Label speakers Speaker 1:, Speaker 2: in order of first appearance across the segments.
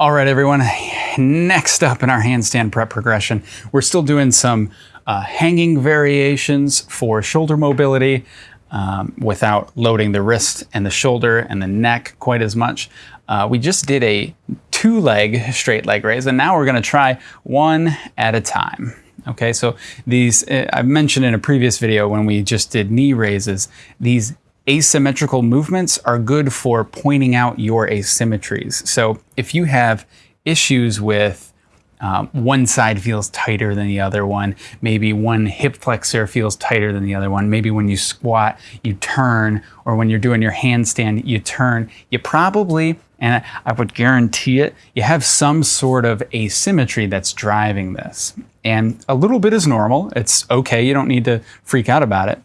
Speaker 1: All right, everyone. Next up in our handstand prep progression, we're still doing some uh, hanging variations for shoulder mobility um, without loading the wrist and the shoulder and the neck quite as much. Uh, we just did a two leg straight leg raise, and now we're going to try one at a time. Okay, so these, uh, I've mentioned in a previous video when we just did knee raises, these asymmetrical movements are good for pointing out your asymmetries. So if you have issues with um, one side feels tighter than the other one. Maybe one hip flexor feels tighter than the other one. Maybe when you squat, you turn, or when you're doing your handstand, you turn. You probably, and I would guarantee it, you have some sort of asymmetry that's driving this. And a little bit is normal. It's okay. You don't need to freak out about it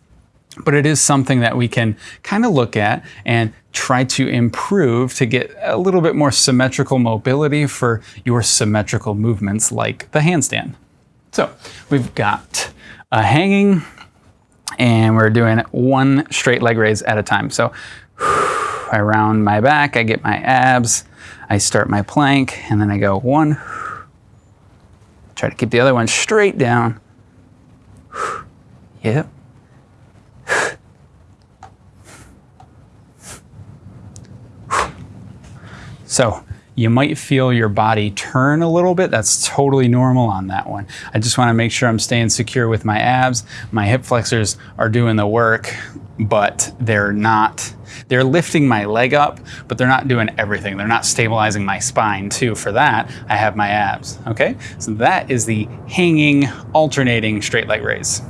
Speaker 1: but it is something that we can kind of look at and try to improve to get a little bit more symmetrical mobility for your symmetrical movements like the handstand. So we've got a hanging and we're doing one straight leg raise at a time. So I round my back, I get my abs, I start my plank, and then I go one, try to keep the other one straight down. Yep. So you might feel your body turn a little bit. That's totally normal on that one. I just wanna make sure I'm staying secure with my abs. My hip flexors are doing the work, but they're not, they're lifting my leg up, but they're not doing everything. They're not stabilizing my spine too. For that, I have my abs, okay? So that is the hanging, alternating straight leg raise.